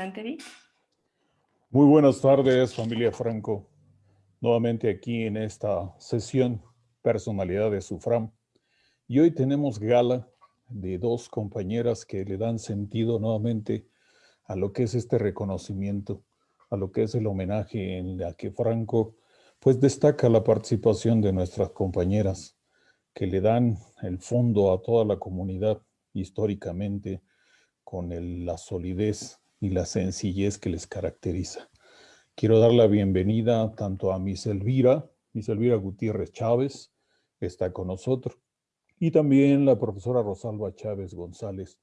Adelante. Muy buenas tardes, familia Franco. Nuevamente aquí en esta sesión Personalidad de Sufram. Y hoy tenemos gala de dos compañeras que le dan sentido nuevamente a lo que es este reconocimiento, a lo que es el homenaje en la que Franco pues destaca la participación de nuestras compañeras que le dan el fondo a toda la comunidad históricamente con la solidez y la sencillez que les caracteriza. Quiero dar la bienvenida tanto a Miss Elvira, Miss Elvira Gutiérrez Chávez, que está con nosotros, y también la profesora Rosalba Chávez González,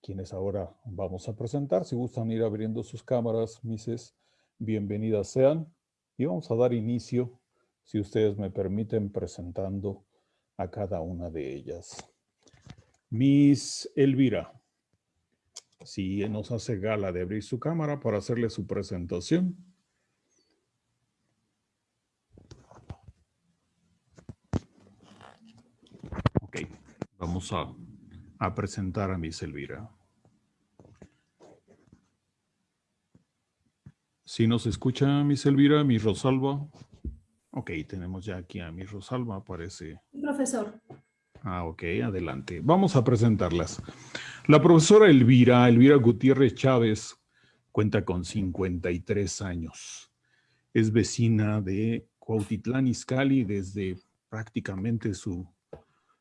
quienes ahora vamos a presentar. Si gustan ir abriendo sus cámaras, Misses, bienvenidas sean. Y vamos a dar inicio, si ustedes me permiten, presentando a cada una de ellas. Miss Elvira, si nos hace gala de abrir su cámara para hacerle su presentación. Ok, vamos a, a presentar a Miss Elvira. Si nos escucha Miss Elvira, Miss Rosalba. Ok, tenemos ya aquí a Miss Rosalba, parece. Profesor. Ah, ok, adelante. Vamos a presentarlas. La profesora Elvira, Elvira Gutiérrez Chávez, cuenta con 53 años. Es vecina de Cuautitlán Izcalli desde prácticamente su,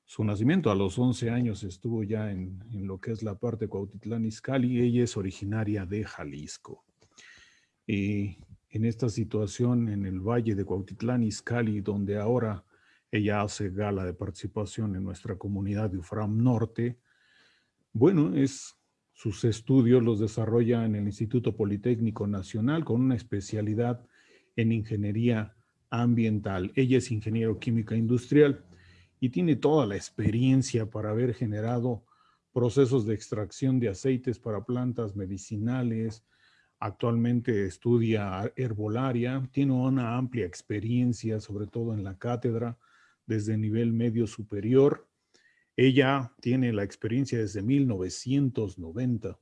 su nacimiento. A los 11 años estuvo ya en, en lo que es la parte de Cuautitlán Izcalli. Ella es originaria de Jalisco. Y en esta situación en el valle de Cuautitlán Izcalli, donde ahora ella hace gala de participación en nuestra comunidad de UFRAM Norte. Bueno, es, sus estudios los desarrolla en el Instituto Politécnico Nacional con una especialidad en ingeniería ambiental. Ella es ingeniero química industrial y tiene toda la experiencia para haber generado procesos de extracción de aceites para plantas medicinales. Actualmente estudia herbolaria, tiene una amplia experiencia, sobre todo en la cátedra, desde nivel medio superior. Ella tiene la experiencia desde 1990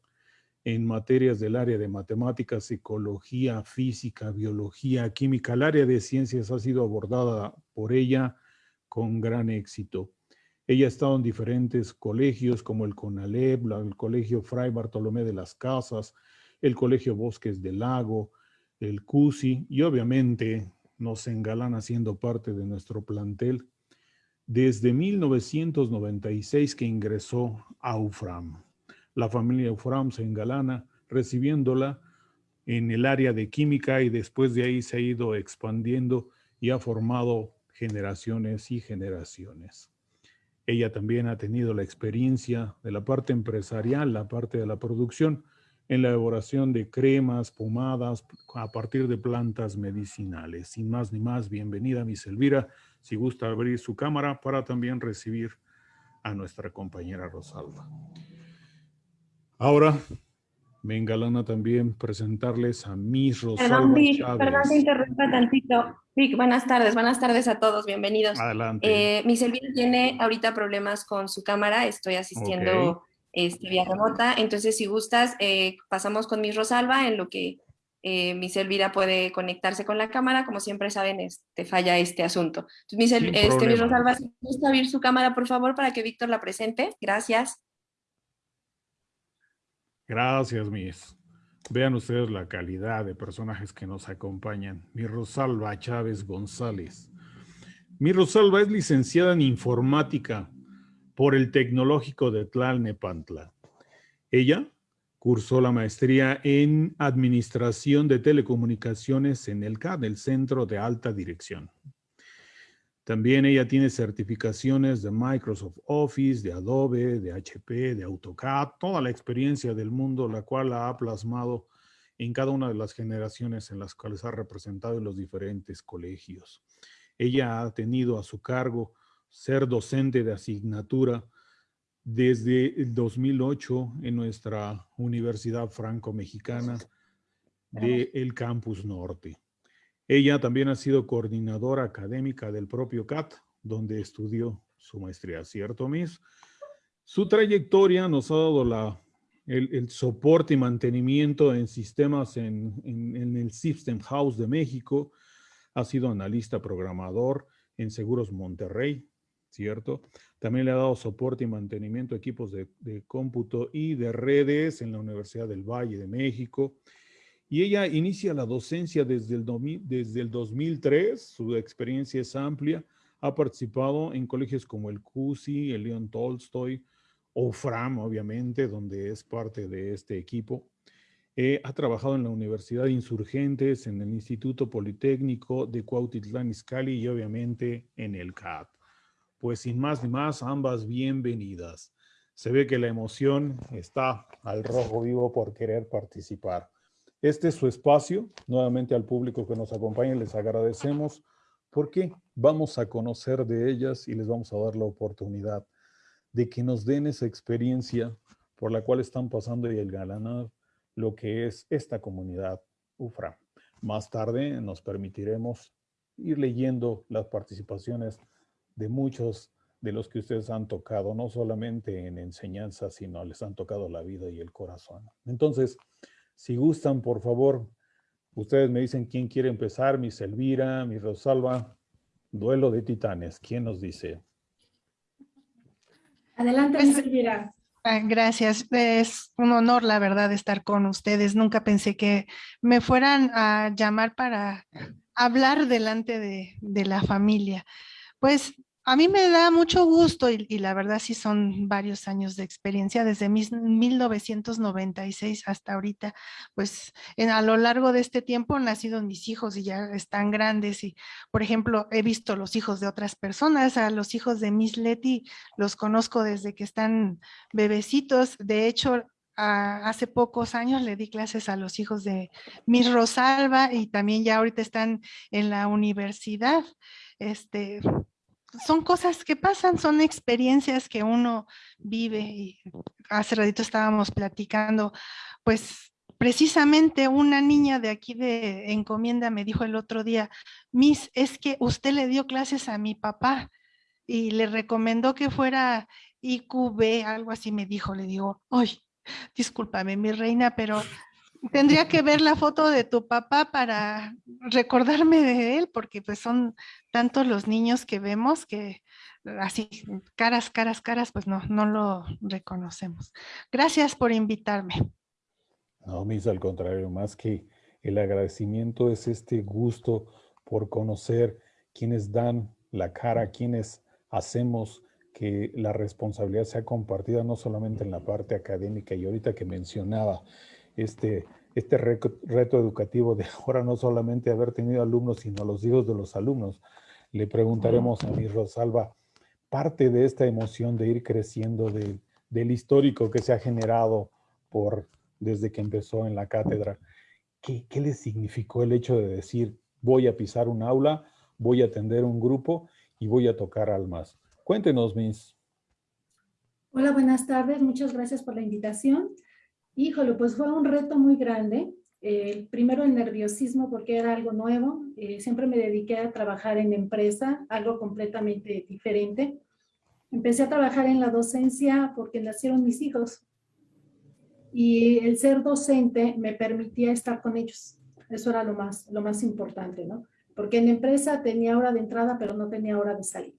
en materias del área de matemáticas, psicología, física, biología, química. El área de ciencias ha sido abordada por ella con gran éxito. Ella ha estado en diferentes colegios como el CONALEP, el Colegio Fray Bartolomé de las Casas, el Colegio Bosques del Lago, el CUSI y obviamente nos engalana siendo parte de nuestro plantel desde 1996 que ingresó a UFRAM. La familia UFRAM se engalana recibiéndola en el área de química y después de ahí se ha ido expandiendo y ha formado generaciones y generaciones. Ella también ha tenido la experiencia de la parte empresarial, la parte de la producción, en la elaboración de cremas, pomadas, a partir de plantas medicinales. Sin más ni más, bienvenida, Miss Elvira si gusta abrir su cámara para también recibir a nuestra compañera Rosalba. Ahora me engalana también presentarles a Miss Rosalba perdón, Vic, Chávez. Perdón, te interrumpa tantito. Vic, buenas tardes, buenas tardes a todos, bienvenidos. Adelante. Eh, Miss Elvira tiene ahorita problemas con su cámara, estoy asistiendo Ok. este, vía remota, entonces si gustas, eh, pasamos con Miss Rosalba en lo que eh, Miss Elvira puede conectarse con la cámara, como siempre saben, este, falla este asunto. Entonces, Sin este. Rosalba, si gusta abrir su cámara, por favor, para que Víctor la presente. Gracias. Gracias, Miss. Vean ustedes la calidad de personajes que nos acompañan. Mi Rosalba Chávez González. Mi Rosalba es licenciada en informática por el Tecnológico de Tlalnepantla. Ella cursó la maestría en Administración de Telecomunicaciones en el CAD, el Centro de Alta Dirección. También ella tiene certificaciones de Microsoft Office, de Adobe, de HP, de AutoCAD, toda la experiencia del mundo, la cual la ha plasmado en cada una de las generaciones en las cuales ha representado en los diferentes colegios. Ella ha tenido a su cargo ser docente de asignatura desde el 2008 en nuestra Universidad Franco-Mexicana del Campus Norte. Ella también ha sido coordinadora académica del propio CAT, donde estudió su maestría, ¿cierto, Miss? Su trayectoria nos ha dado la, el, soporte y mantenimiento en sistemas en, en, el System House de México, ha sido analista programador en Seguros Monterrey, ¿cierto? También le ha dado soporte y mantenimiento a equipos de, de, cómputo y de redes en la Universidad del Valle de México. Y ella inicia la docencia desde el, desde el 2003, su experiencia es amplia, ha participado en colegios como el CUSI, el León Tolstoy, o FRAM, obviamente, donde es parte de este equipo. Eh, ha trabajado en la Universidad de Insurgentes, en el Instituto Politécnico de Cuautitlán Izcalli y obviamente en el CAT. Pues sin más ni más, ambas bienvenidas. Se ve que la emoción está al rojo vivo por querer participar. Este es su espacio. Nuevamente al público que nos acompaña les agradecemos porque vamos a conocer de ellas y les vamos a dar la oportunidad de que nos den esa experiencia por la cual están pasando y el galanar lo que es esta comunidad UFRA. Más tarde nos permitiremos ir leyendo las participaciones de muchos de los que ustedes han tocado, no solamente en enseñanza, sino les han tocado la vida y el corazón. Entonces, si gustan, por favor, ustedes me dicen quién quiere empezar, mi Elvira, mi Rosalba, duelo de titanes, ¿quién nos dice? Adelante, pues, Elvira. Ah, gracias. Es un honor, la verdad, estar con ustedes. Nunca pensé que me fueran a llamar para hablar delante de, de la familia. Pues a mí me da mucho gusto y, la verdad sí son varios años de experiencia, desde 1996 hasta ahorita, pues a lo largo de este tiempo han nacido mis hijos y ya están grandes y, por ejemplo, he visto los hijos de otras personas, a los hijos de Miss Letty los conozco desde que están bebecitos, de hecho, hace pocos años le di clases a los hijos de Miss Rosalba y también ya ahorita están en la universidad. Este, son cosas que pasan, son experiencias que uno vive. Y hace ratito estábamos platicando, pues precisamente una niña de aquí de encomienda me dijo el otro día, Miss, es que usted le dio clases a mi papá y le recomendó que fuera IQB, algo así me dijo, le digo, ay, discúlpame mi reina, pero tendría que ver la foto de tu papá para recordarme de él, porque pues son tantos los niños que vemos que así, caras, caras, caras, pues no, no lo reconocemos. Gracias por invitarme. No, mis, al contrario, más que el agradecimiento es este gusto por conocer quienes dan la cara, quienes hacemos que la responsabilidad sea compartida no solamente en la parte académica y ahorita que mencionaba este, este reto educativo de ahora no solamente haber tenido alumnos, sino a los hijos de los alumnos. Le preguntaremos a mi Rosalba, parte de esta emoción de ir creciendo del histórico que se ha generado por desde que empezó en la cátedra, ¿qué, ¿qué le significó el hecho de decir voy a pisar un aula, voy a atender un grupo y voy a tocar almas? Cuéntenos, Miss. Hola, buenas tardes. Muchas gracias por la invitación. Híjole, pues fue un reto muy grande. Eh, primero el nerviosismo porque era algo nuevo. Eh, siempre me dediqué a trabajar en empresa, algo completamente diferente. Empecé a trabajar en la docencia porque nacieron mis hijos. Y el ser docente me permitía estar con ellos. Eso era lo más, lo más importante, ¿no? Porque en empresa tenía hora de entrada, pero no tenía hora de salida.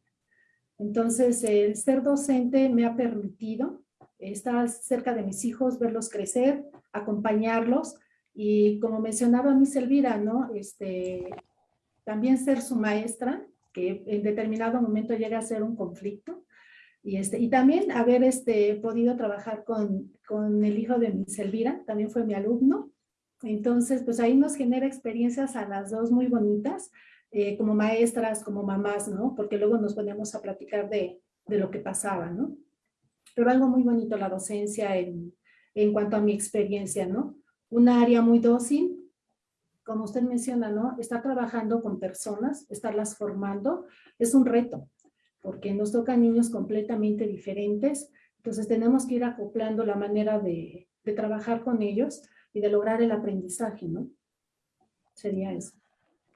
Entonces, el ser docente me ha permitido estar cerca de mis hijos, verlos crecer, acompañarlos y como mencionaba mi Elvira, ¿no? Este, también ser su maestra, que en determinado momento llega a ser un conflicto. Y, este, y también haber este, podido trabajar con, con el hijo de mi Elvira, también fue mi alumno. Entonces, pues ahí nos genera experiencias a las dos muy bonitas, eh, como maestras, como mamás, ¿no? Porque luego nos poníamos a platicar de, de lo que pasaba, ¿no? Pero algo muy bonito la docencia en, en cuanto a mi experiencia, ¿no? Un área muy dócil, como usted menciona, ¿no? Estar trabajando con personas, estarlas formando, es un reto, porque nos tocan niños completamente diferentes, entonces tenemos que ir acoplando la manera de, de trabajar con ellos y de lograr el aprendizaje, ¿no? Sería eso.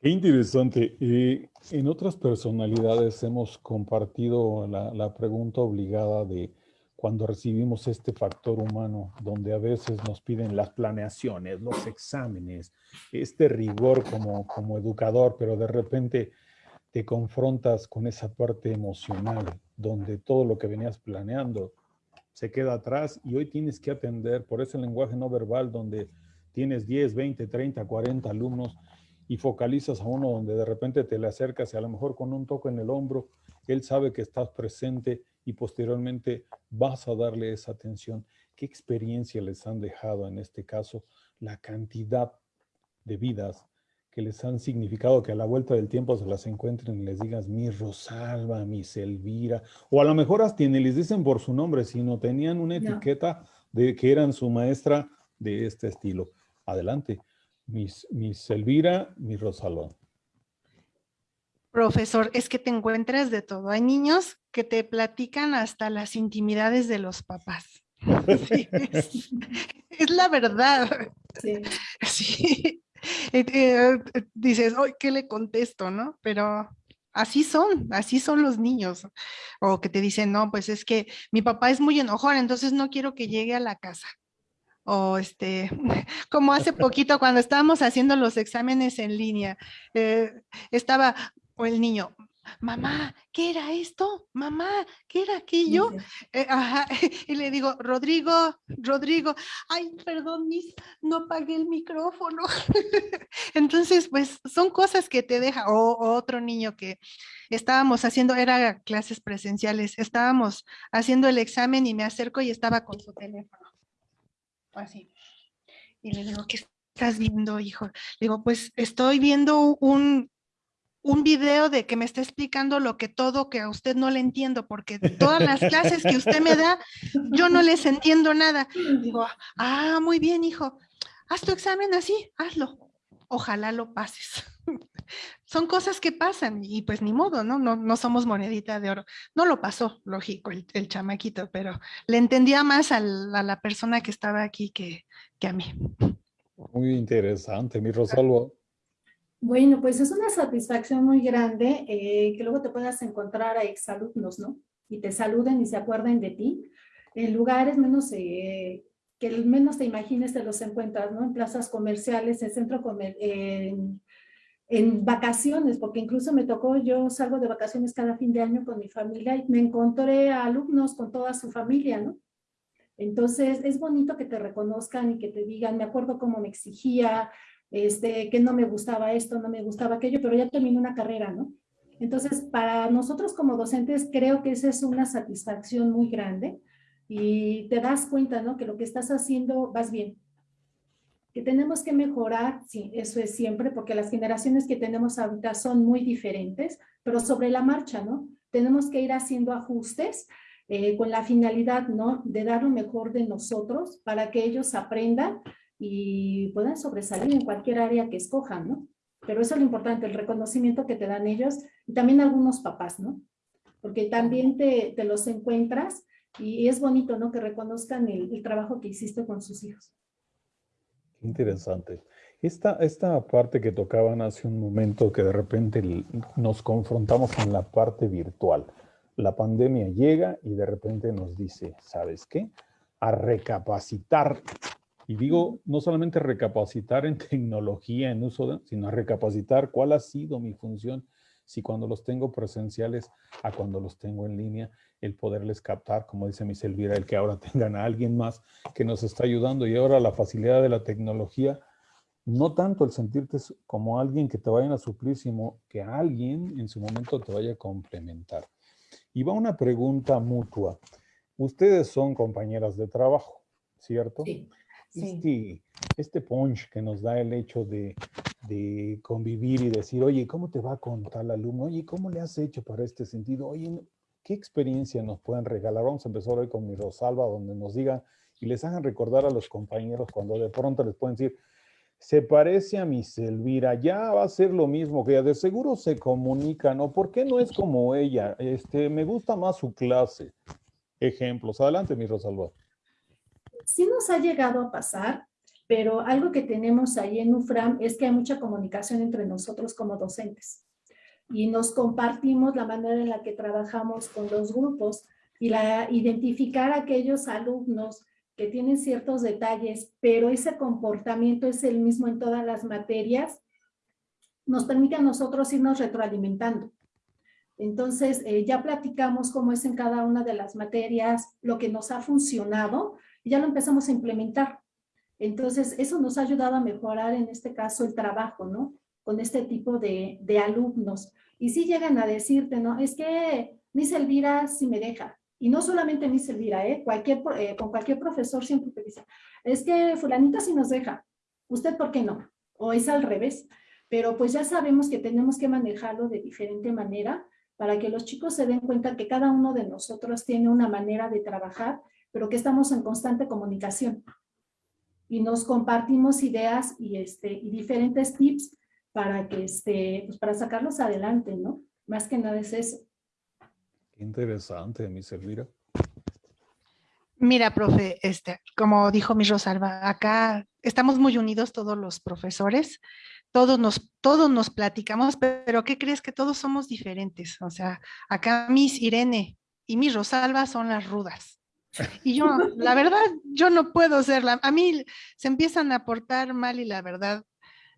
Qué interesante. Eh, en otras personalidades hemos compartido la, la pregunta obligada de cuando recibimos este factor humano, donde a veces nos piden las planeaciones, los exámenes, este rigor como, como educador, pero de repente te confrontas con esa parte emocional, donde todo lo que venías planeando se queda atrás y hoy tienes que atender por ese lenguaje no verbal donde tienes 10, 20, 30, 40 alumnos y focalizas a uno donde de repente te le acercas y a lo mejor con un toque en el hombro, él sabe que estás presente y posteriormente vas a darle esa atención. ¿Qué experiencia les han dejado en este caso la cantidad de vidas que les han significado que a la vuelta del tiempo se las encuentren y les digas mi Rosalba, mi Elvira, o a lo mejor hasta ni les dicen por su nombre, sino tenían una etiqueta de que eran su maestra de este estilo. Adelante, mis, mis Elvira, mi Rosalba. Profesor, es que te encuentras de todo. Hay niños que te platican hasta las intimidades de los papás. es, la verdad. Sí. sí. Eh, eh, dices, hoy ¿qué le contesto? ¿No? Pero así son, así son los niños. O que te dicen, no, pues es que mi papá es muy enojón, entonces no quiero que llegue a la casa. O este, como hace poquito cuando estábamos haciendo los exámenes en línea, eh, estaba, o el niño, mamá, ¿qué era esto? Mamá, ¿qué era aquello? Eh, y le digo, Rodrigo, Rodrigo, ay, perdón, mis, no apagué el micrófono. Entonces, pues son cosas que te deja, o, otro niño que estábamos haciendo, era clases presenciales, estábamos haciendo el examen y me acerco y estaba con su teléfono. Así. Y le digo, ¿qué estás viendo, hijo? Le digo, pues estoy viendo un, un video de que me está explicando lo que todo que a usted no le entiendo, porque todas las clases que usted me da, yo no les entiendo nada. Digo, ah, muy bien, hijo, haz tu examen así, hazlo. Ojalá lo pases. Son cosas que pasan y pues ni modo, ¿no? No, no somos monedita de oro. No lo pasó, lógico, el, chamaquito, pero le entendía más a la, persona que estaba aquí que, que a mí. Muy interesante, mi Rosalvo. Bueno, pues es una satisfacción muy grande eh, que luego te puedas encontrar a exalumnos, ¿no? Y te saluden y se acuerden de ti. En lugares menos, eh, que menos te imagines te los encuentras, ¿no? En plazas comerciales, en centro en, en vacaciones, porque incluso me tocó, yo salgo de vacaciones cada fin de año con mi familia y me encontré a alumnos con toda su familia, ¿no? Entonces, es bonito que te reconozcan y que te digan, me acuerdo cómo me exigía, este, que no me gustaba esto, no me gustaba aquello, pero ya terminé una carrera, ¿no? Entonces, para nosotros como docentes, creo que esa es una satisfacción muy grande y te das cuenta, ¿no? Que lo que estás haciendo vas bien. Que tenemos que mejorar, sí, eso es siempre, porque las generaciones que tenemos ahorita son muy diferentes, pero sobre la marcha, ¿no? Tenemos que ir haciendo ajustes eh, con la finalidad, ¿no? De dar lo mejor de nosotros para que ellos aprendan y puedan sobresalir en cualquier área que escojan, ¿no? Pero eso es lo importante, el reconocimiento que te dan ellos y también algunos papás, ¿no? Porque también te, los encuentras y es bonito, ¿no? Que reconozcan el, el trabajo que hiciste con sus hijos. Interesante. Esta, esta parte que tocaban hace un momento, que de repente nos confrontamos en la parte virtual. La pandemia llega y de repente nos dice, ¿sabes qué? A recapacitar y digo, no solamente recapacitar en tecnología, en uso, sino recapacitar cuál ha sido mi función si cuando los tengo presenciales a cuando los tengo en línea, el poderles captar, como dice mi Elvira, el que ahora tengan a alguien más que nos está ayudando y ahora la facilidad de la tecnología, no tanto el sentirte como alguien que te vayan a suplir, sino que alguien en su momento te vaya a complementar. Y va una pregunta mutua. Ustedes son compañeras de trabajo, ¿cierto? Sí. Este, este punch que nos da el hecho de, convivir y decir, oye, ¿cómo te va con tal alumno? Oye, ¿cómo le has hecho para este sentido? Oye, ¿qué experiencia nos pueden regalar? Vamos a empezar hoy con mi Rosalba, donde nos digan y les hagan recordar a los compañeros cuando de pronto les pueden decir, se parece a mi Elvira, ya va a ser lo mismo que ella, de seguro se comunican, ¿no? ¿Por qué no es como ella? Este, me gusta más su clase. Ejemplos. Adelante, mi Rosalba sí nos ha llegado a pasar, pero algo que tenemos ahí en UFRAM es que hay mucha comunicación entre nosotros como docentes y nos compartimos la manera en la que trabajamos con los grupos. y la, identificar aquellos alumnos que tienen ciertos detalles, pero ese comportamiento es el mismo en todas las materias, nos permite a nosotros irnos retroalimentando. Entonces, eh, ya platicamos cómo es en cada una de las materias, lo que nos ha funcionado, y ya lo empezamos a implementar. Entonces, eso nos ha ayudado a mejorar en este caso el trabajo, ¿no? Con este tipo de, de alumnos. Y si llegan a decirte, ¿no? Es que Miss Elvira sí me deja. Y no solamente Miss Elvira, ¿eh? Eh, con cualquier profesor siempre te dice, es que fulanita sí nos deja. ¿Usted por qué no? O es al revés. Pero pues ya sabemos que tenemos que manejarlo de diferente manera para que los chicos se den cuenta que cada uno de nosotros tiene una manera de trabajar, pero que estamos en constante comunicación y nos compartimos ideas y, este, y diferentes tips para, que, este, pues para sacarlos adelante, ¿no? Más que nada es eso. Qué interesante, mi Elvira. Mira, profe, este, como dijo mi Rosalba, acá estamos muy unidos todos los profesores, todos nos, todos nos platicamos, pero ¿qué crees? Que todos somos diferentes. O sea, acá mis Irene y mi Rosalba son las rudas. Y yo, la verdad, yo no puedo serla. A mí se empiezan a portar mal y la verdad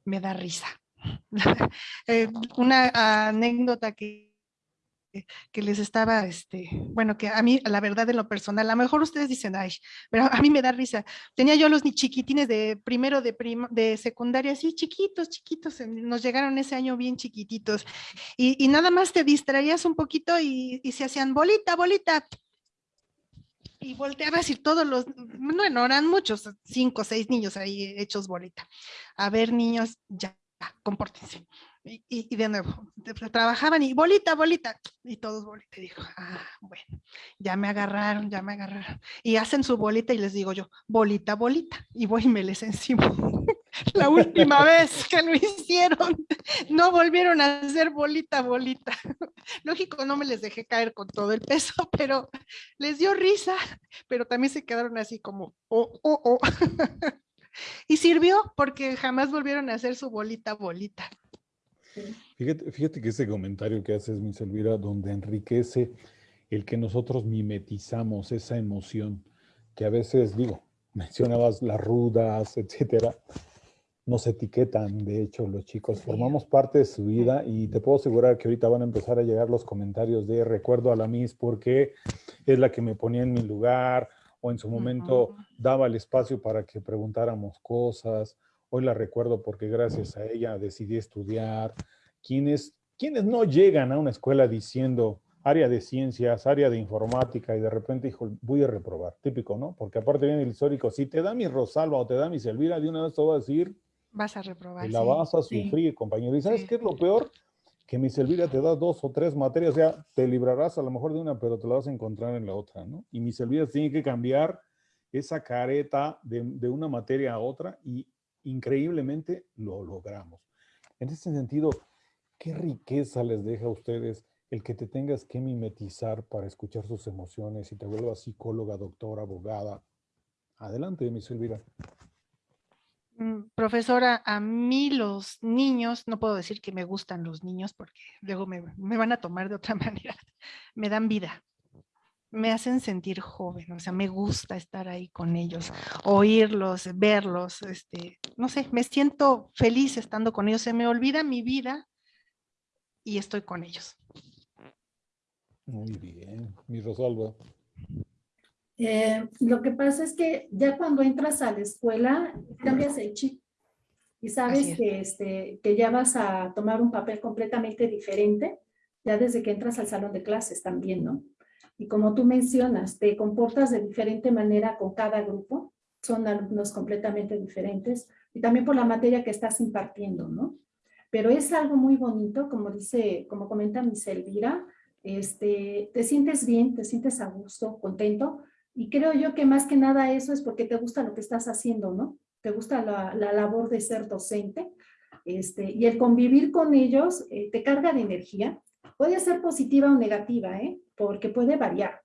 me da risa. Eh, una anécdota que que les estaba, este, bueno, que a mí, la verdad, en lo personal, a lo mejor ustedes dicen, ay, pero a mí me da risa. Tenía yo los ni chiquitines de primero de, de secundaria, así chiquitos, chiquitos, nos llegaron ese año bien chiquititos. Y, nada más te distraías un poquito y, y se hacían bolita, bolita, y volteabas y todos los, bueno, eran muchos, cinco o seis niños ahí hechos bolita. A ver, niños, ya, compórtense. Y, de nuevo, trabajaban y bolita, bolita, y todos bolita. Y dijo, ah, bueno, ya me agarraron, ya me agarraron. Y hacen su bolita y les digo yo, bolita, bolita, y voy y me les encima. La última vez que lo hicieron, no volvieron a hacer bolita, bolita. Lógico, no me les dejé caer con todo el peso, pero les dio risa, pero también se quedaron así como, oh, oh, oh. Y sirvió porque jamás volvieron a hacer su bolita, bolita. Fíjate, fíjate que ese comentario que haces, mi Elvira, donde enriquece el que nosotros mimetizamos esa emoción, que a veces, digo, mencionabas las rudas, etcétera, nos etiquetan, de hecho, los chicos, formamos parte de su vida y te puedo asegurar que ahorita van a empezar a llegar los comentarios de recuerdo a la Miss porque es la que me ponía en mi lugar o en su momento daba el espacio para que preguntáramos cosas Hoy la recuerdo porque gracias a ella decidí estudiar. Quienes, quienes no llegan a una escuela diciendo área de ciencias, área de informática y de repente dijo, voy a reprobar, típico, ¿no? Porque aparte viene el histórico, si te da mi Rosalba o te da mi Elvira, de una vez te voy a decir, vas a reprobar. Y la vas a sufrir, compañero. ¿Y sabes qué es lo peor? Que mi Elvira te da dos o tres materias, o sea, te librarás a lo mejor de una, pero te la vas a encontrar en la otra, ¿no? Y mis Elvira tiene que cambiar esa careta de, de una materia a otra y increíblemente lo logramos. En ese sentido, ¿qué riqueza les deja a ustedes el que te tengas que mimetizar para escuchar sus emociones y te vuelvas psicóloga, doctora, abogada? Adelante, mi Silvira. Mm, profesora, a mí los niños, no puedo decir que me gustan los niños porque luego me, me van a tomar de otra manera, me dan vida me hacen sentir joven, o sea, me gusta estar ahí con ellos, oírlos, verlos, este, no sé, me siento feliz estando con ellos, se me olvida mi vida y estoy con ellos. Muy bien, mi Rosalba. Eh, lo que pasa es que ya cuando entras a la escuela, cambias el chip y sabes que, este, que ya vas a tomar un papel completamente diferente, ya desde que entras al salón de clases también, ¿no? Y como tú mencionas, te comportas de diferente manera con cada grupo, son alumnos completamente diferentes, y también por la materia que estás impartiendo, ¿no? Pero es algo muy bonito, como dice, como comenta Miss Elvira, este, te sientes bien, te sientes a gusto, contento, y creo yo que más que nada eso es porque te gusta lo que estás haciendo, ¿no? Te gusta la, la labor de ser docente, este, y el convivir con ellos eh, te carga de energía, puede ser positiva o negativa, ¿eh? porque puede variar,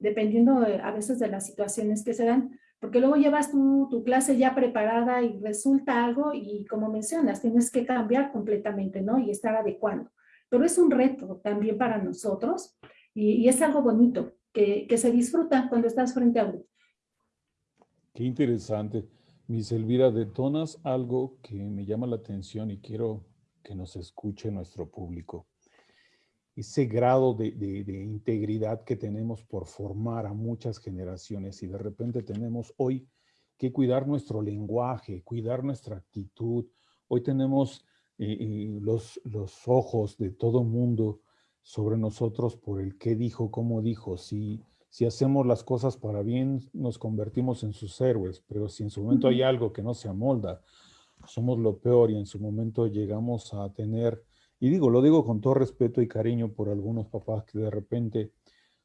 dependiendo a veces de las situaciones que se dan, porque luego llevas tu, tu, clase ya preparada y resulta algo y como mencionas, tienes que cambiar completamente, ¿no? Y estar adecuando. Pero es un reto también para nosotros y, y es algo bonito, que, que se disfruta cuando estás frente a uno. Qué interesante. Miss Elvira, detonas algo que me llama la atención y quiero que nos escuche nuestro público. Ese grado de, de, integridad que tenemos por formar a muchas generaciones y de repente tenemos hoy que cuidar nuestro lenguaje, cuidar nuestra actitud. Hoy tenemos eh, eh, los, los ojos de todo mundo sobre nosotros por el qué dijo, cómo dijo, si si hacemos las cosas para bien, nos convertimos en sus héroes, pero si en su momento hay algo que no se amolda, somos lo peor y en su momento llegamos a tener, y digo, lo digo con todo respeto y cariño por algunos papás que de repente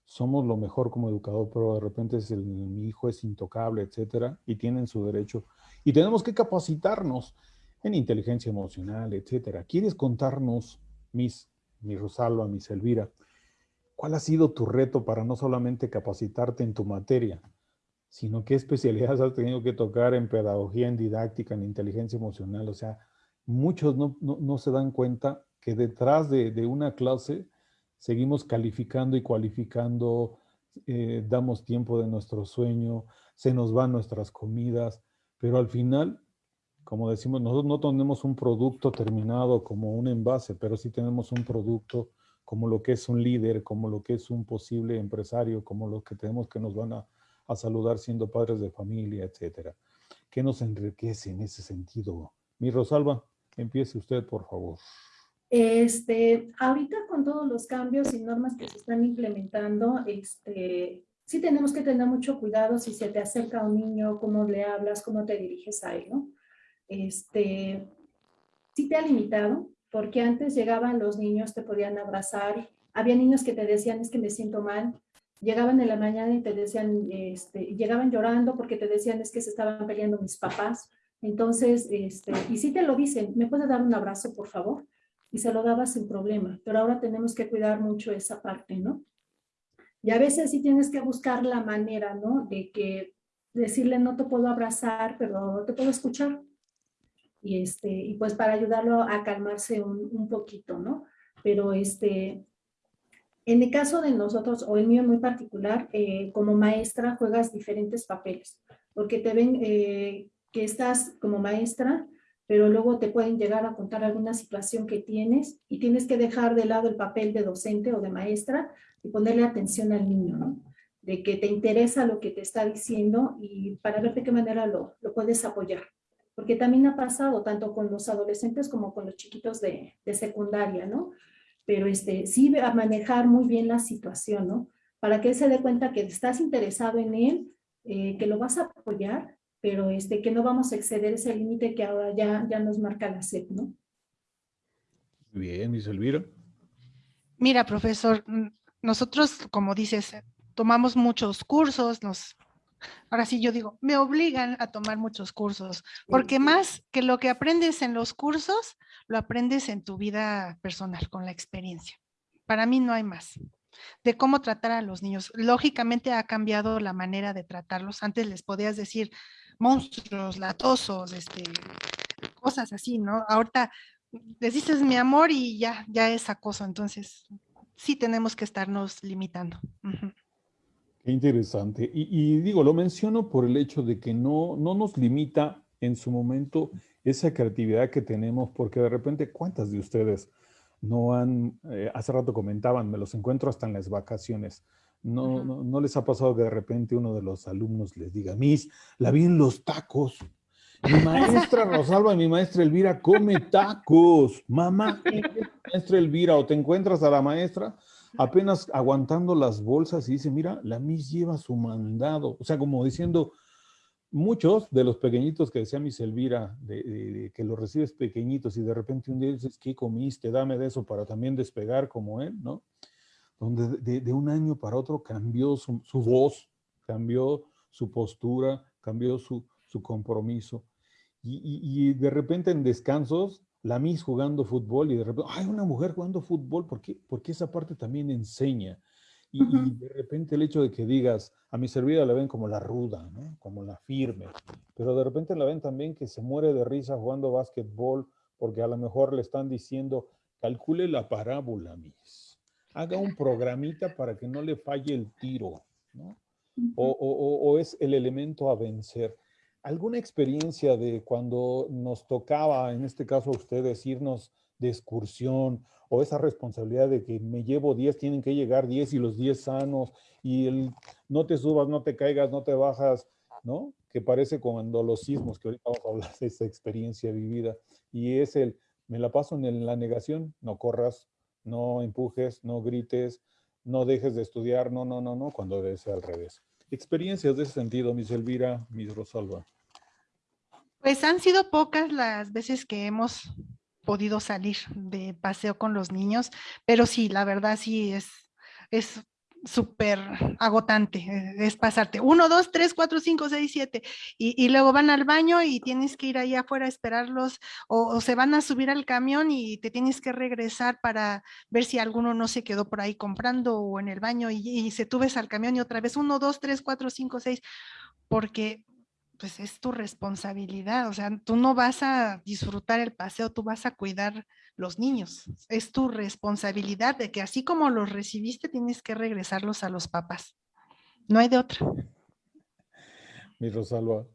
somos lo mejor como educador, pero de repente es el, mi hijo es intocable, etcétera, y tienen su derecho. Y tenemos que capacitarnos en inteligencia emocional, etcétera. ¿Quieres contarnos, Miss, mi Rosalba, Miss Elvira, ¿Cuál ha sido tu reto para no solamente capacitarte en tu materia, sino qué especialidades has tenido que tocar en pedagogía, en didáctica, en inteligencia emocional? O sea, muchos no, se dan cuenta que detrás de, una clase seguimos calificando y cualificando, eh, damos tiempo de nuestro sueño, se nos van nuestras comidas, pero al final, como decimos, nosotros no tenemos un producto terminado como un envase, pero sí tenemos un producto como lo que es un líder, como lo que es un posible empresario, como lo que tenemos que nos van a, saludar siendo padres de familia, etcétera. ¿Qué nos enriquece en ese sentido? Mi Rosalba, empiece usted, por favor. Este, ahorita con todos los cambios y normas que se están implementando, este, sí tenemos que tener mucho cuidado si se te acerca un niño, cómo le hablas, cómo te diriges a él, ¿no? Este, sí te ha limitado, porque antes llegaban los niños, te podían abrazar, había niños que te decían, es que me siento mal, llegaban en la mañana y te decían, este, llegaban llorando porque te decían, es que se estaban peleando mis papás, entonces, este, y si te lo dicen, ¿me puede dar un abrazo, por favor? Y se lo daba sin problema, pero ahora tenemos que cuidar mucho esa parte, ¿no? Y a veces sí tienes que buscar la manera, ¿no? De que decirle, no te puedo abrazar, pero te puedo escuchar y, este, y pues para ayudarlo a calmarse un, un poquito, ¿no? Pero este, en el caso de nosotros, o el mío muy particular, eh, como maestra juegas diferentes papeles, porque te ven eh, que estás como maestra, pero luego te pueden llegar a contar alguna situación que tienes y tienes que dejar de lado el papel de docente o de maestra y ponerle atención al niño, ¿no? De que te interesa lo que te está diciendo y para ver de qué manera lo, puedes apoyar porque también ha pasado tanto con los adolescentes como con los chiquitos de, de secundaria, ¿no? Pero este, sí a manejar muy bien la situación, ¿no? Para que él se dé cuenta que estás interesado en él, eh, que lo vas a apoyar, pero este, que no vamos a exceder ese límite que ahora ya, ya nos marca la SEP, ¿no? Bien, Miss Elvira. Mira, profesor, nosotros, como dices, tomamos muchos cursos, nos ahora sí yo digo, me obligan a tomar muchos cursos, porque más que lo que aprendes en los cursos, lo aprendes en tu vida personal, con la experiencia. Para mí no hay más. De cómo tratar a los niños. Lógicamente ha cambiado la manera de tratarlos. Antes les podías decir monstruos, latosos, este, cosas así, ¿no? Ahorita les dices mi amor y ya, ya es acoso. Entonces, sí tenemos que estarnos limitando interesante. Y, digo, lo menciono por el hecho de que no, no nos limita en su momento esa creatividad que tenemos, porque de repente, ¿cuántas de ustedes no han, eh, hace rato comentaban, me los encuentro hasta en las vacaciones, no, no, les ha pasado que de repente uno de los alumnos les diga, Miss, la vi en los tacos. Mi maestra Rosalba y mi maestra Elvira come tacos. Mamá, maestra Elvira, o te encuentras a la maestra apenas aguantando las bolsas y dice, mira, la Miss lleva su mandado. O sea, como diciendo, muchos de los pequeñitos que decía Miss Elvira, de, que los recibes pequeñitos y de repente un día dices, ¿qué comiste? Dame de eso para también despegar como él, ¿no? Donde de, un año para otro cambió su, voz, cambió su postura, cambió su, compromiso. y, de repente en descansos la Miss jugando fútbol y de repente, hay una mujer jugando fútbol, ¿por qué? Porque esa parte también enseña. Y, de repente el hecho de que digas, a mi servida la ven como la ruda, ¿no? como la firme, pero de repente la ven también que se muere de risa jugando básquetbol porque a lo mejor le están diciendo, calcule la parábola, Miss. Haga un programita para que no le falle el tiro, ¿no? o, es el elemento a vencer. ¿Alguna experiencia de cuando nos tocaba, en este caso a ustedes, irnos de excursión o esa responsabilidad de que me llevo 10, tienen que llegar 10 y los 10 sanos y el no te subas, no te caigas, no te bajas, ¿no? Que parece cuando los sismos, que ahorita vamos a hablar de esa experiencia vivida, y es el, me la paso en la negación, no corras, no empujes, no grites, no dejes de estudiar, no, no, no, no, cuando debe ser al revés. Experiencias de ese sentido, Miss Elvira, Miss Rosalba. Pues han sido pocas las veces que hemos podido salir de paseo con los niños, pero sí, la verdad sí es, es súper agotante, eh, es pasarte uno, dos, tres, cuatro, cinco, seis, siete, y, luego van al baño y tienes que ir ahí afuera a esperarlos, o, se van a subir al camión y te tienes que regresar para ver si alguno no se quedó por ahí comprando o en el baño y, y se tubes al camión y otra vez uno, dos, tres, cuatro, cinco, seis, porque pues es tu responsabilidad, o sea, tú no vas a disfrutar el paseo, tú vas a cuidar los niños. Es tu responsabilidad de que así como los recibiste, tienes que regresarlos a los papás. No hay de otra. Mi Rosalba.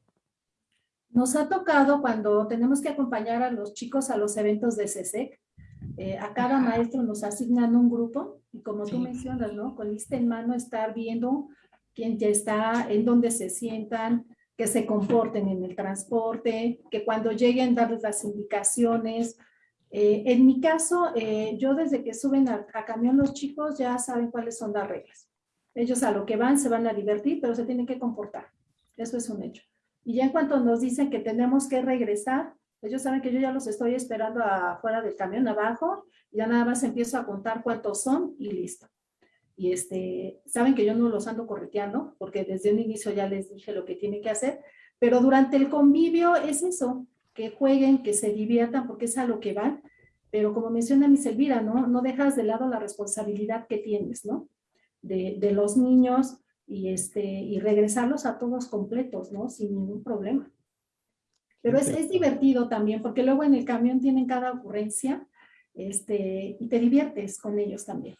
Nos ha tocado cuando tenemos que acompañar a los chicos a los eventos de CESEC, eh, a cada maestro nos asignan un grupo y como tú mencionas, ¿no? Con lista en mano estar viendo quién ya está, en dónde se sientan, que se comporten en el transporte, que cuando lleguen darles las indicaciones. Eh, en mi caso, eh, yo desde que suben a, camión los chicos ya saben cuáles son las reglas. Ellos a lo que van se van a divertir, pero se tienen que comportar. Eso es un hecho. Y ya en cuanto nos dicen que tenemos que regresar, ellos saben que yo ya los estoy esperando afuera del camión abajo, ya nada más empiezo a contar cuántos son y listo y este, saben que yo no los ando correteando, porque desde un inicio ya les dije lo que tienen que hacer, pero durante el convivio es eso, que jueguen, que se diviertan, porque es a lo que van, pero como menciona mi Elvira, ¿no? No dejas de lado la responsabilidad que tienes, ¿no? De, de los niños y, este, y regresarlos a todos completos, ¿no? Sin ningún problema. Pero es, es divertido también, porque luego en el camión tienen cada ocurrencia este, y te diviertes con ellos también.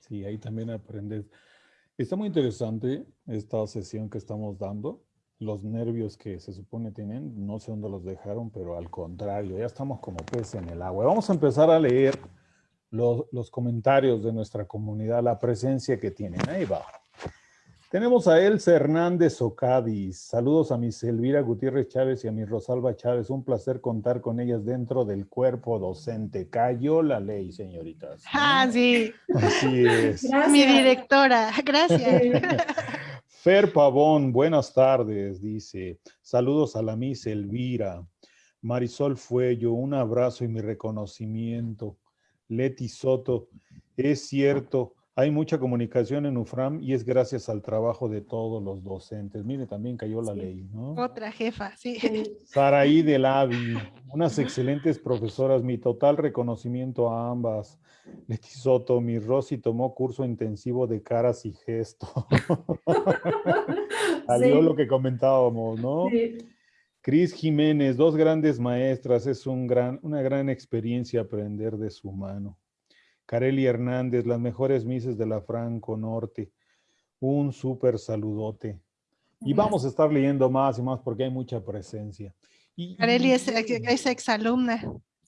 Sí, ahí también aprendes. Está muy interesante esta sesión que estamos dando. Los nervios que se supone tienen, no sé dónde los dejaron, pero al contrario, ya estamos como pez en el agua. Vamos a empezar a leer los, los comentarios de nuestra comunidad, la presencia que tienen. Ahí va. Tenemos a Elsa Hernández Ocadis. Saludos a mi Elvira Gutiérrez Chávez y a mi Rosalba Chávez. Un placer contar con ellas dentro del cuerpo docente. Cayó la ley, señoritas. Ah, sí. Así es. Mi directora. Gracias. Fer Pavón, buenas tardes, dice. Saludos a la Miss Elvira. Marisol Fuello, un abrazo y mi reconocimiento. Leti Soto, es cierto, hay mucha comunicación en UFRAM y es gracias al trabajo de todos los docentes. Mire, también cayó la ley, ¿no? Otra jefa, sí. Saraí del AVI, unas excelentes profesoras, mi total reconocimiento a ambas. Leti Soto, mi Rosy tomó curso intensivo de caras y gestos. Salió lo que comentábamos, ¿no? Sí. Cris Jiménez, dos grandes maestras, es un gran, una gran experiencia aprender de su mano. Carely Hernández, las mejores mises de la Franco Norte. Un súper saludote. Y vamos a estar leyendo más y más porque hay mucha presencia. Y, es, es exalumna.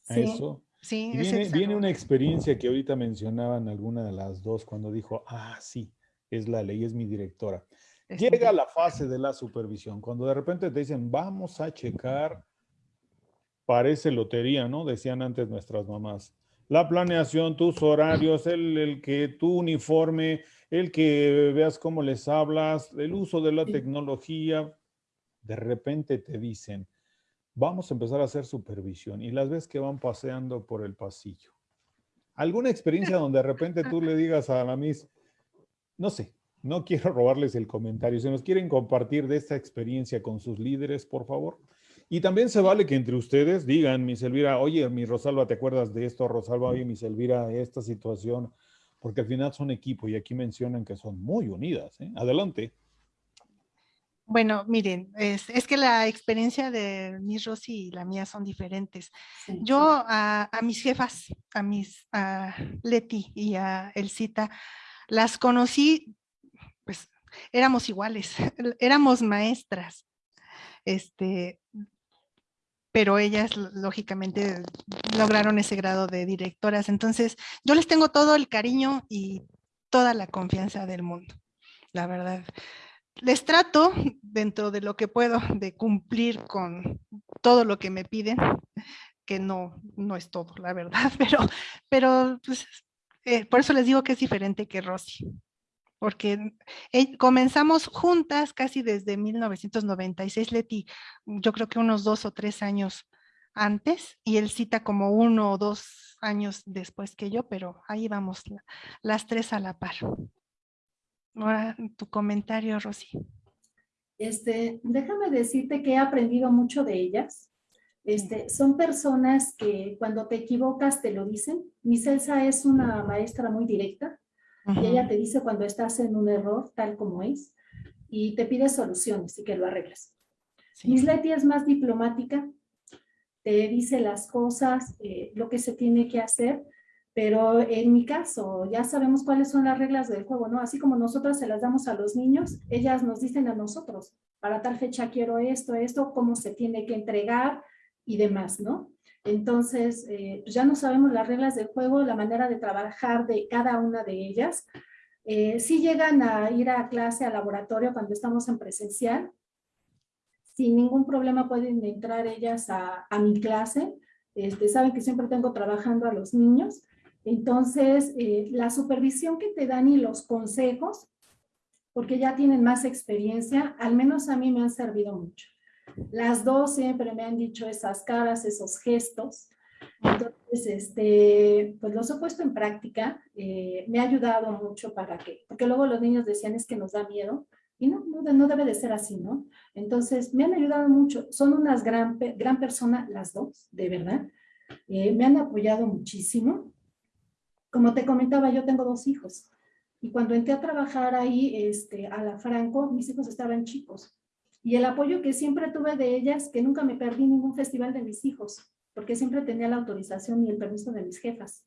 Sí. Eso. Sí, viene, viene, una experiencia que ahorita mencionaban alguna de las dos cuando dijo, ah, sí, es la ley, es mi directora. Llega la fase de la supervisión, cuando de repente te dicen, vamos a checar, parece lotería, ¿no? Decían antes nuestras mamás la planeación, tus horarios, el, que tu uniforme, el que veas cómo les hablas, el uso de la tecnología. De repente te dicen, vamos a empezar a hacer supervisión y las ves que van paseando por el pasillo. ¿Alguna experiencia donde de repente tú le digas a la Miss, no sé, no quiero robarles el comentario, si nos quieren compartir de esta experiencia con sus líderes, por favor? Y también se vale que entre ustedes digan, mi Elvira, oye, mi Rosalba, ¿te acuerdas de esto? Rosalba, oye, mi Elvira, esta situación, porque al final son equipo y aquí mencionan que son muy unidas. ¿eh? Adelante. Bueno, miren, es, es, que la experiencia de Miss Rosy y la mía son diferentes. Sí, Yo sí. A, a, mis jefas, a mis a Leti y a Elcita, las conocí, pues éramos iguales, éramos maestras. Este, pero ellas lógicamente lograron ese grado de directoras. Entonces, yo les tengo todo el cariño y toda la confianza del mundo, la verdad les trato dentro de lo que puedo de cumplir con todo lo que me piden, que no, no es todo, la verdad, pero, pero pues, eh, por eso les digo que es diferente que Rosy, porque eh, comenzamos juntas casi desde 1996, Leti, yo creo que unos dos o tres años antes, y él cita como uno o dos años después que yo, pero ahí vamos las tres a la par. Ahora tu comentario, Rosy. Este, déjame decirte que he aprendido mucho de ellas. Este, son personas que cuando te equivocas te lo dicen. Mi Celsa es una maestra muy directa y ella te dice cuando estás en un error tal como es y te pide soluciones y que lo arreglas. Sí. Miss Leti es más diplomática, te dice las cosas, eh, lo que se tiene que hacer, pero en mi caso, ya sabemos cuáles son las reglas del juego, ¿no? Así como nosotros se las damos a los niños, ellas nos dicen a nosotros, para tal fecha quiero esto, esto, cómo se tiene que entregar y demás, ¿no? Entonces, eh, pues ya no sabemos las reglas del juego, la manera de trabajar de cada una de ellas. Eh, si llegan a ir a clase, a laboratorio cuando estamos en presencial, sin ningún problema pueden entrar ellas a, a mi clase. Este, saben que siempre tengo trabajando a los niños entonces, eh, la supervisión que te dan y los consejos, porque ya tienen más experiencia, al menos a mí me han servido mucho. Las dos siempre me han dicho esas caras, esos gestos. Entonces, este, pues los he puesto en práctica. Eh, me ha ayudado mucho para que, porque luego los niños decían es que nos da miedo. Y no, no, debe de ser así, ¿no? Entonces, me han ayudado mucho. Son unas gran, gran personas, las dos, de verdad. Eh, me han apoyado muchísimo. Como te comentaba, yo tengo dos hijos. Y cuando entré a trabajar ahí este, a la Franco, mis hijos estaban chicos. Y el apoyo que siempre tuve de ellas, que nunca me perdí ningún festival de mis hijos, porque siempre tenía la autorización y el permiso de mis jefas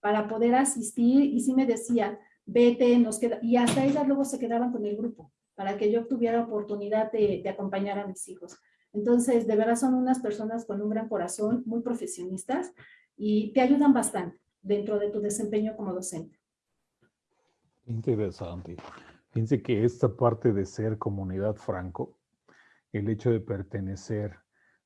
para poder asistir. Y sí me decían, vete, nos queda. Y hasta ellas luego se quedaban con el grupo, para que yo tuviera oportunidad de, de acompañar a mis hijos. Entonces, de verdad son unas personas con un gran corazón, muy profesionistas y te ayudan bastante dentro de tu desempeño como docente. Interesante. Fíjense que esta parte de ser comunidad franco, el hecho de pertenecer,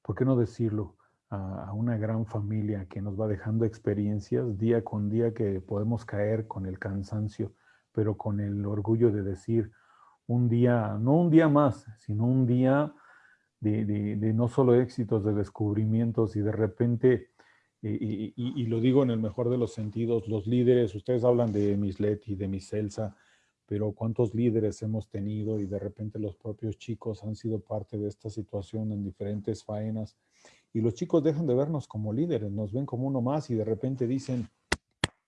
¿por qué no decirlo? A, una gran familia que nos va dejando experiencias día con día que podemos caer con el cansancio, pero con el orgullo de decir un día, no un día más, sino un día de, de, no solo éxitos, de descubrimientos y de repente y, y, y, lo digo en el mejor de los sentidos, los líderes, ustedes hablan de Miss Leti, de Miss Elsa, pero cuántos líderes hemos tenido y de repente los propios chicos han sido parte de esta situación en diferentes faenas y los chicos dejan de vernos como líderes, nos ven como uno más y de repente dicen,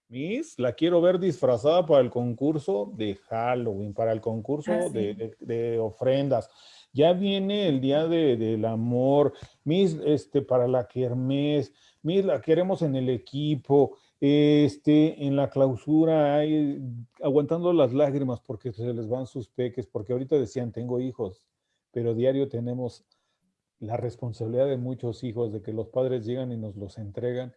Miss, la quiero ver disfrazada para el concurso de Halloween, para el concurso ah, sí. de, de, de, ofrendas. Ya viene el día de, del amor, Miss, este, para la kermés, mira, queremos en el equipo, este, en la clausura, hay, aguantando las lágrimas porque se les van sus peques, porque ahorita decían, tengo hijos, pero diario tenemos la responsabilidad de muchos hijos, de que los padres llegan y nos los entregan,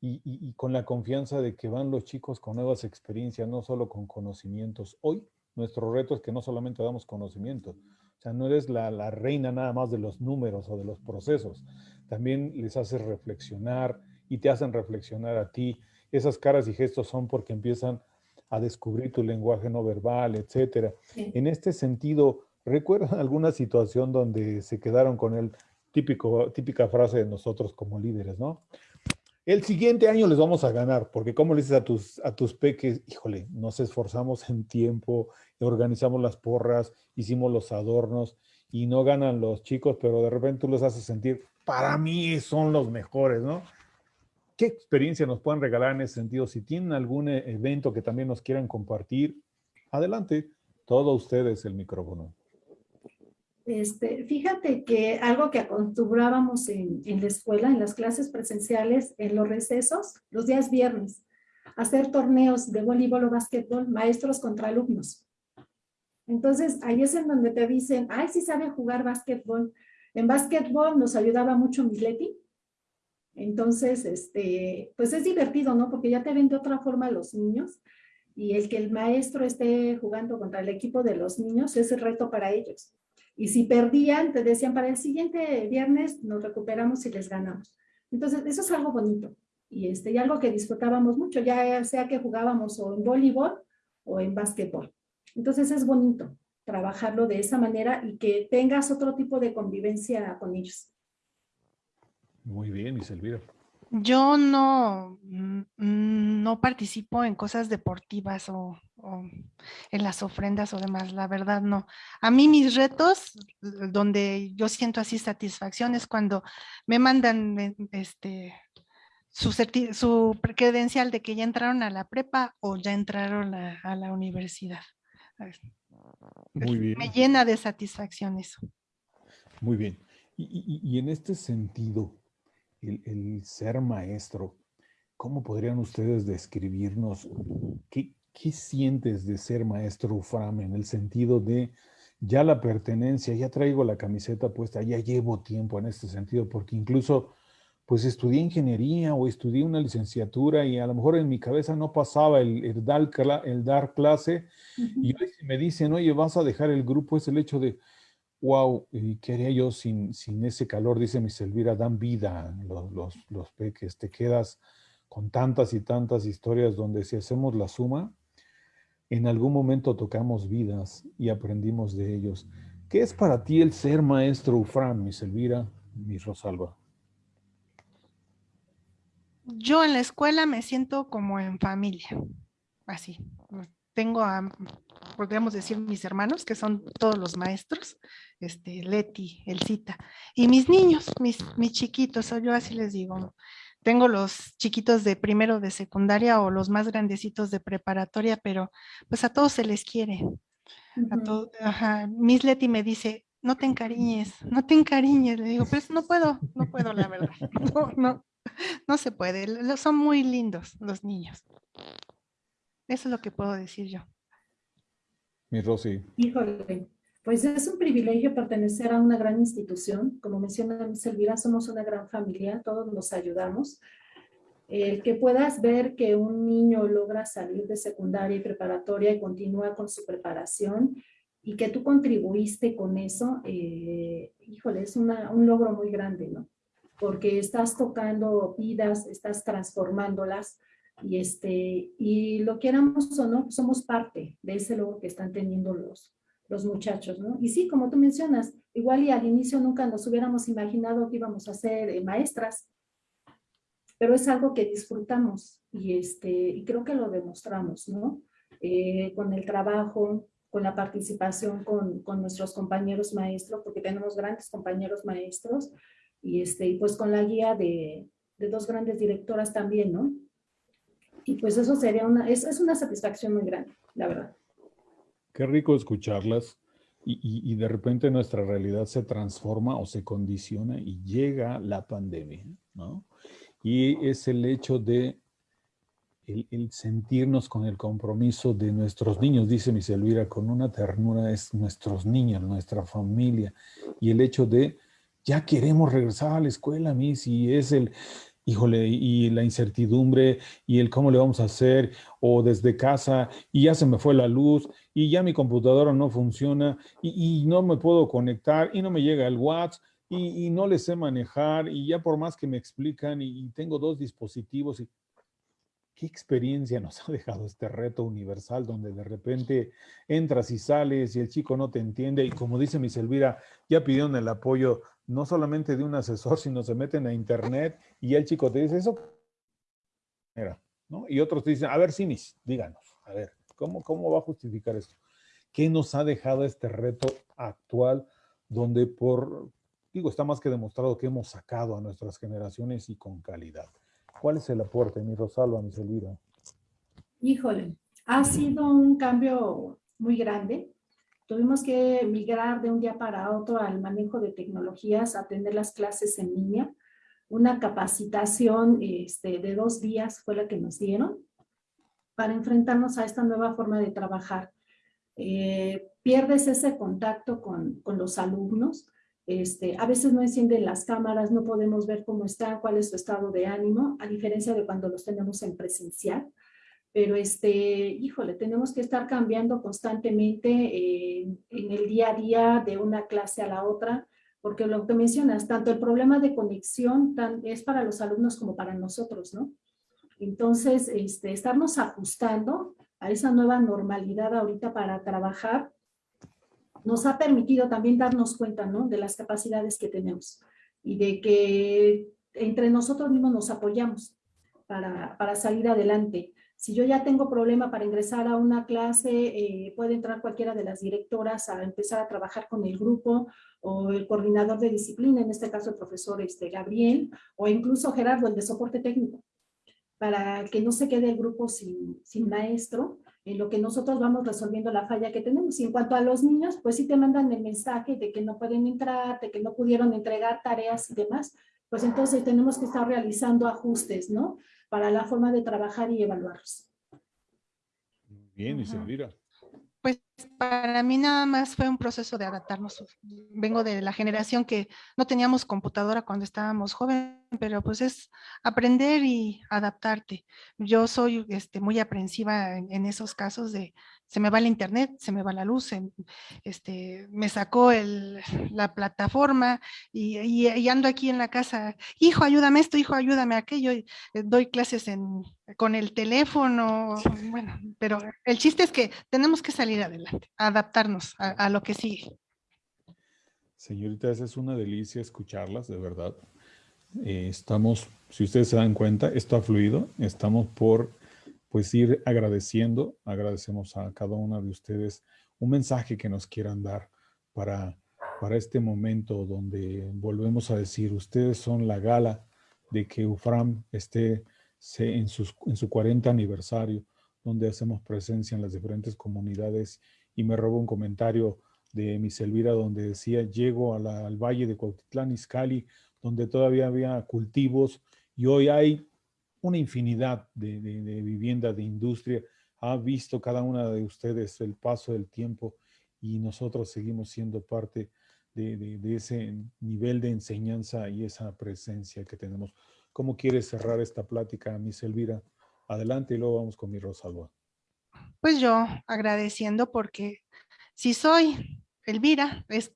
y, con la confianza de que van los chicos con nuevas experiencias, no solo con conocimientos. Hoy nuestro reto es que no solamente damos conocimiento, o sea, no eres la, la reina nada más de los números o de los procesos, también les haces reflexionar y te hacen reflexionar a ti. Esas caras y gestos son porque empiezan a descubrir tu lenguaje no verbal, etcétera. Sí. En este sentido, ¿recuerdan alguna situación donde se quedaron con el típico, típica frase de nosotros como líderes, ¿no? El siguiente año les vamos a ganar, porque como le dices a tus, a tus peques, híjole, nos esforzamos en tiempo, organizamos las porras, hicimos los adornos y no ganan los chicos, pero de repente tú los haces sentir, para mí son los mejores, ¿no? ¿Qué experiencia nos pueden regalar en ese sentido? Si tienen algún e-, evento que también nos quieran compartir, adelante, todo ustedes el micrófono. Este, fíjate que algo que acostumbrábamos en, en, la escuela, en las clases presenciales, en los recesos, los días viernes, hacer torneos de voleibol o básquetbol, maestros contra alumnos. Entonces, ahí es en donde te dicen, ay, sí sabe jugar básquetbol. En básquetbol nos ayudaba mucho Misleti. Entonces, este, pues es divertido, ¿no? Porque ya te ven de otra forma los niños y el que el maestro esté jugando contra el equipo de los niños es el reto para ellos. Y si perdían, te decían, para el siguiente viernes nos recuperamos y les ganamos. Entonces, eso es algo bonito y, este, y algo que disfrutábamos mucho, ya sea que jugábamos o en voleibol o en básquetbol. Entonces, es bonito trabajarlo de esa manera y que tengas otro tipo de convivencia con ellos. Muy bien, Miss Elvira. Yo no, no participo en cosas deportivas o, en las ofrendas o demás, la verdad no. A mí mis retos, donde yo siento así satisfacción es cuando me mandan este, su, su credencial de que ya entraron a la prepa o ya entraron a, la universidad. Muy bien. Me llena de satisfacción eso. Muy bien. y en este sentido, el, ser maestro, ¿cómo podrían ustedes describirnos qué, qué sientes de ser maestro Ufram en el sentido de ya la pertenencia, ya traigo la camiseta puesta, ya llevo tiempo en este sentido, porque incluso pues estudié ingeniería o estudié una licenciatura y a lo mejor en mi cabeza no pasaba el, dar, el dar clase y hoy me dicen, oye, vas a dejar el grupo, es el hecho de, wow, ¿y qué haría yo sin, sin ese calor? Dice mi Elvira, dan vida los, los, los, peques. Te quedas con tantas y tantas historias donde si hacemos la suma, en algún momento tocamos vidas y aprendimos de ellos. ¿Qué es para ti el ser maestro Ufram, mi Elvira, mi Rosalba? Yo en la escuela me siento como en familia, así. Tengo a podríamos decir mis hermanos, que son todos los maestros, este, Leti, Elcita, y mis niños, mis, mis chiquitos, yo así les digo, tengo los chiquitos de primero de secundaria o los más grandecitos de preparatoria, pero pues a todos se les quiere. Miss Leti me dice, no te encariñes, no te encariñes. Le digo, pues no puedo, no puedo, la verdad. No, no, no se puede. Son muy lindos los niños. Eso es lo que puedo decir yo. Mi Rosy. Híjole, pues es un privilegio pertenecer a una gran institución. Como menciona Elvira, somos una gran familia, todos nos ayudamos. El que puedas ver que un niño logra salir de secundaria y preparatoria y continúa con su preparación y que tú contribuiste con eso, eh, híjole, es una, un logro muy grande, ¿no? Porque estás tocando vidas, estás transformándolas, y, este, y lo quieramos o no, somos parte de ese logro que están teniendo los, los muchachos, ¿no? Y sí, como tú mencionas, igual y al inicio nunca nos hubiéramos imaginado que íbamos a ser eh, maestras, pero es algo que disfrutamos y, este, y creo que lo demostramos, ¿no? Eh, con el trabajo, con la participación con, con, nuestros compañeros maestros, porque tenemos grandes compañeros maestros, y, este, y pues con la guía de, de dos grandes directoras también, ¿no? Y pues eso sería una, es, es una satisfacción muy grande, la verdad. Qué rico escucharlas y, y, de repente nuestra realidad se transforma o se condiciona y llega la pandemia, ¿no? Y es el hecho de el, sentirnos con el compromiso de nuestros niños, dice mi Elvira, con una ternura es nuestros niños, nuestra familia, y el hecho de ya queremos regresar a la escuela, mis, y es el, híjole, y la incertidumbre y el cómo le vamos a hacer, o desde casa, y ya se me fue la luz, y ya mi computadora no funciona, y, no me puedo conectar, y no me llega el WhatsApp, y, no le sé manejar, y ya por más que me explican, y, tengo dos dispositivos, y ¿qué experiencia nos ha dejado este reto universal donde de repente entras y sales y el chico no te entiende y como dice mi Elvira, ya pidieron el apoyo no solamente de un asesor, sino se meten a internet y el chico te dice eso. ¿no? Y otros te dicen, a ver, Simis, díganos, a ver, ¿cómo, ¿cómo va a justificar esto? ¿Qué nos ha dejado este reto actual donde por, digo, está más que demostrado que hemos sacado a nuestras generaciones y con calidad? ¿Cuál es el aporte, mi Rosalba, mi Elvira? Híjole, ha sido un cambio muy grande Tuvimos que migrar de un día para otro al manejo de tecnologías, atender las clases en línea. Una capacitación este, de dos días fue la que nos dieron para enfrentarnos a esta nueva forma de trabajar. Eh, pierdes ese contacto con, con los alumnos, este, a veces no encienden las cámaras, no podemos ver cómo están, cuál es su estado de ánimo, a diferencia de cuando los tenemos en presencial pero este, híjole, tenemos que estar cambiando constantemente eh, en el día a día de una clase a la otra, porque lo que mencionas, tanto el problema de conexión es para los alumnos como para nosotros, ¿no? Entonces, este, estarnos ajustando a esa nueva normalidad ahorita para trabajar nos ha permitido también darnos cuenta, ¿no? De las capacidades que tenemos y de que entre nosotros mismos nos apoyamos para, para salir adelante. Si yo ya tengo problema para ingresar a una clase, eh, puede entrar cualquiera de las directoras a empezar a trabajar con el grupo o el coordinador de disciplina, en este caso el profesor este, Gabriel, o incluso Gerardo, el de soporte técnico, para que no se quede el grupo sin, sin maestro, en lo que nosotros vamos resolviendo la falla que tenemos. Y en cuanto a los niños, pues sí te mandan el mensaje de que no pueden entrar, de que no pudieron entregar tareas y demás, pues entonces tenemos que estar realizando ajustes, ¿no? para la forma de trabajar y evaluarlos. Bien, y. Pues para mí nada más fue un proceso de adaptarnos. Vengo de la generación que no teníamos computadora cuando estábamos jóvenes, pero pues es aprender y adaptarte. Yo soy este, muy aprensiva en esos casos de se me va el internet, se me va la luz, este, me sacó el, la plataforma y, ando aquí en la casa, hijo, ayúdame esto, hijo, ayúdame aquello, eh, doy clases en, con el teléfono, bueno, pero el chiste es que tenemos que salir adelante, adaptarnos a, lo que sigue. Señoritas, es una delicia escucharlas, de verdad. Eh, estamos, si ustedes se dan cuenta, esto ha fluido, estamos por pues ir agradeciendo, agradecemos a cada una de ustedes un mensaje que nos quieran dar para, para este momento donde volvemos a decir, ustedes son la gala de que UFRAM esté en, sus, en su 40 aniversario, donde hacemos presencia en las diferentes comunidades y me robo un comentario de mi Elvira donde decía, llego al valle de Cuautitlán, Izcalli, donde todavía había cultivos y hoy hay una infinidad de, vivienda, de industria. Ha visto cada una de ustedes el paso del tiempo y nosotros seguimos siendo parte de, ese nivel de enseñanza y esa presencia que tenemos. ¿Cómo quieres cerrar esta plática, Miss Elvira? Adelante y luego vamos con mi Rosalba. Pues yo agradeciendo porque si soy Elvira es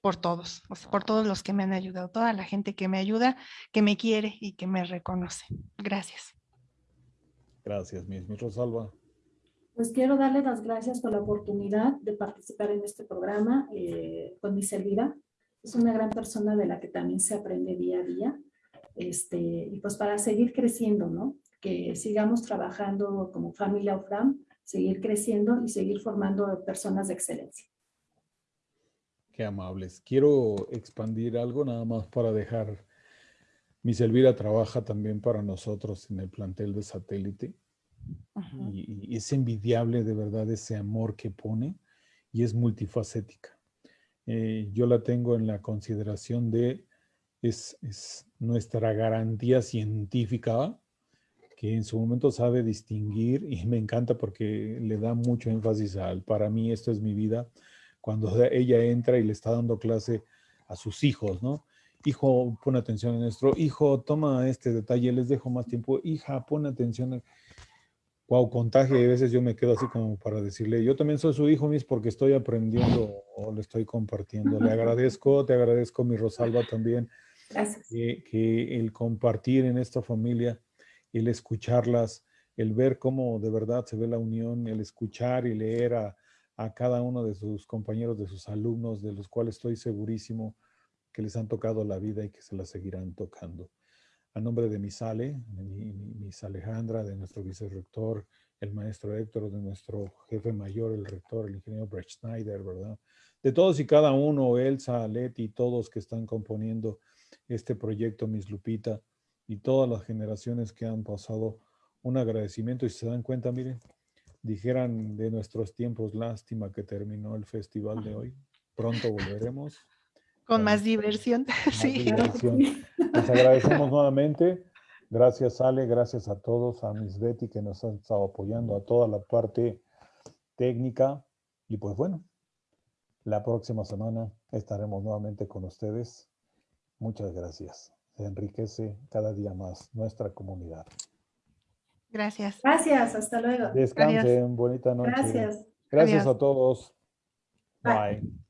por todos, por todos los que me han ayudado, toda la gente que me ayuda, que me quiere y que me reconoce. Gracias. Gracias, mi Rosalba. Pues quiero darle las gracias por la oportunidad de participar en este programa eh, con mi Elvira. Es una gran persona de la que también se aprende día a día. Este, y pues para seguir creciendo, ¿no? Que sigamos trabajando como familia OFRAM, seguir creciendo y seguir formando personas de excelencia amables. Quiero expandir algo nada más para dejar. Mi Elvira trabaja también para nosotros en el plantel de satélite. y, es envidiable de verdad ese amor que pone y es multifacética. Eh, yo la tengo en la consideración de, es, es nuestra garantía científica que en su momento sabe distinguir y me encanta porque le da mucho énfasis al, para mí esto es mi vida, cuando ella entra y le está dando clase a sus hijos, ¿no? Hijo, pon atención en nuestro, hijo, toma este detalle, les dejo más tiempo, hija, pon atención. Wow, contagio, y a veces yo me quedo así como para decirle, yo también soy su hijo, mis, porque estoy aprendiendo o le estoy compartiendo. Le agradezco, te agradezco, mi Rosalba, también. Gracias. Que, que el compartir en esta familia, el escucharlas, el ver cómo de verdad se ve la unión, el escuchar y leer a, a cada uno de sus compañeros, de sus alumnos, de los cuales estoy segurísimo que les han tocado la vida y que se la seguirán tocando. A nombre de mi Sale, de mi, Miss Alejandra, de nuestro vicerrector, el maestro Héctor, de nuestro jefe mayor, el rector, el ingeniero Brett Schneider, ¿verdad? De todos y cada uno, Elsa, Leti, todos que están componiendo este proyecto, Miss Lupita, y todas las generaciones que han pasado un agradecimiento. Y si se dan cuenta, miren, dijeran de nuestros tiempos, lástima que terminó el festival de hoy. Pronto volveremos. Con más diversión. más Sí. diversión. Les agradecemos nuevamente. Gracias Ale, gracias a todos, a Miss Betty que nos ha estado apoyando, a toda la parte técnica. Y pues bueno, la próxima semana estaremos nuevamente con ustedes. Muchas gracias. Se enriquece cada día más nuestra comunidad. Gracias. Gracias, hasta luego. Descansen, bonita noche. Gracias. Gracias Adiós. a todos. Bye. Bye.